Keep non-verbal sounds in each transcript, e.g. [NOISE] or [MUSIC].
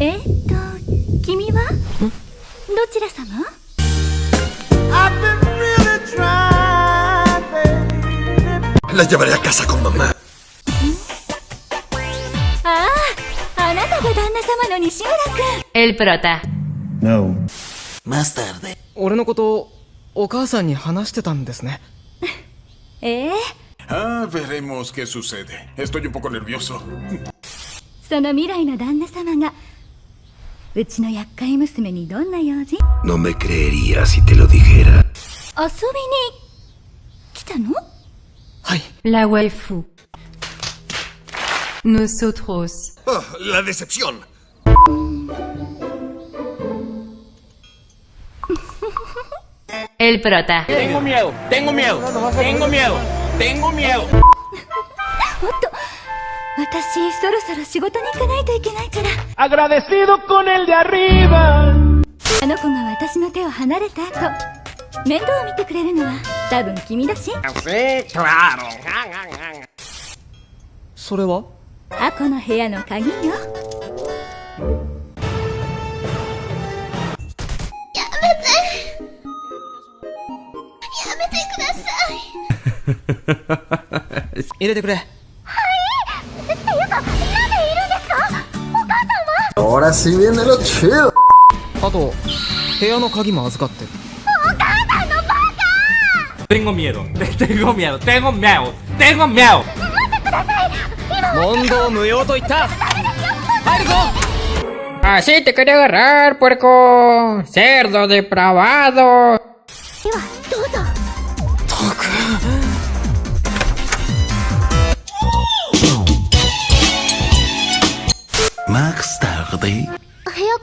えっと君はどちら様 La llevaré a casa con mamá. あああなたが旦那様の西村君 El prota. Más tarde. 俺のことお母さんに話してたんですねええ Ah, veremos qué sucede. Estoy un poco nervioso. その未来の旦那様が No me creería si te lo dijera. La waifu. Nosotros. Oh, la decepción. El prota. Tengo miedo, tengo miedo, tengo miedo, tengo miedo. 私そろそろ仕事に行かないといけないから.あの子が私の手を離れた後。面倒を見てくれるのは多分君だし.それは？アコの部屋の鍵よ。入れてくれ Ahora sí viene lo chido. あと部屋の鍵も預かってる [LAUGHS] Tengo miedo, tengo miedo, tengo miedo, tengo miedo. 問答無用と言った入るぞ Así te quería agarrar, puerco. Cerdo depravado. ではどうぞ Más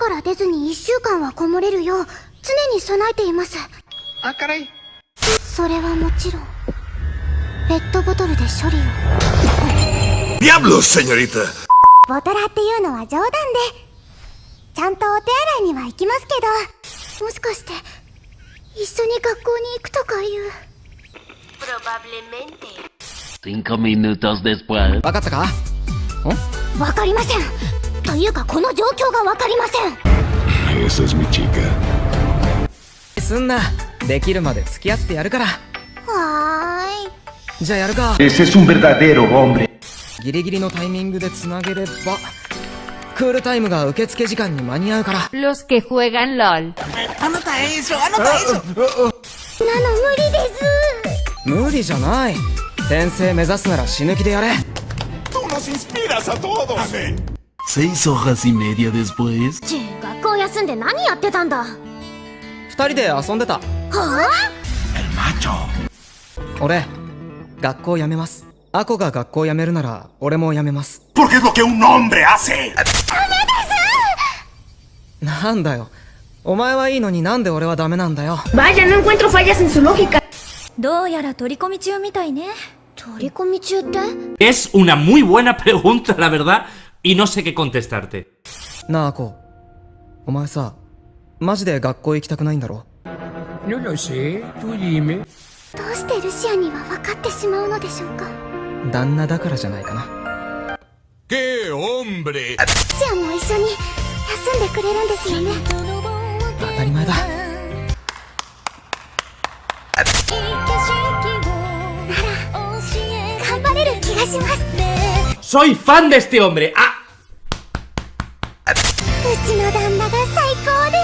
から出ずに1週間はこもれるよう常に備えています。Ah, caray. それはもちろんペットボトルで処理を。¡Diablos, señorita! ボトラっていうのは冗談で。ちゃんとお手洗いには行きますけどもしかして一緒に学校に行くとかいう。Cinco minutos después. 分かったか？わかりませんというかこの状況がわかりません.すんなできるまで付き合ってやるからはーいじゃあやるか Ese es un verdadero hombre. ギリギリのタイミングでつなげればクールタイムが受付時間に間に合うから Los que juegan LOL. なの無理です無理じゃない転生目指すなら死ぬ気でやれ Tú nos inspiras a todos. Amén. Seis hojas y media después. ち学校休んで何やってたんだは二人で遊んでたあ俺学校辞めますアコが学校辞めるなら俺も辞めます Porque es lo que un hombre hace. なんだよお前はいいのになんで俺はダメなんだよ Vaya, no encuentro fallas en su lógica どうやら取り込み中みたいね取り込み中って Es una muy buena pregunta, la verdad, y no sé qué contestarte. なあアコお前さマジで学校行きたくないんだろ No lo sé, tú dime. どうしてルシアには分かってしまうのでしょうか旦那だからじゃないかな ¡Qué hombre! ルシアも一緒に休んでくれるんですよね当たり前だ頑張れる気がします Soy fan de este hombre. Ah, うちの旦那が最高で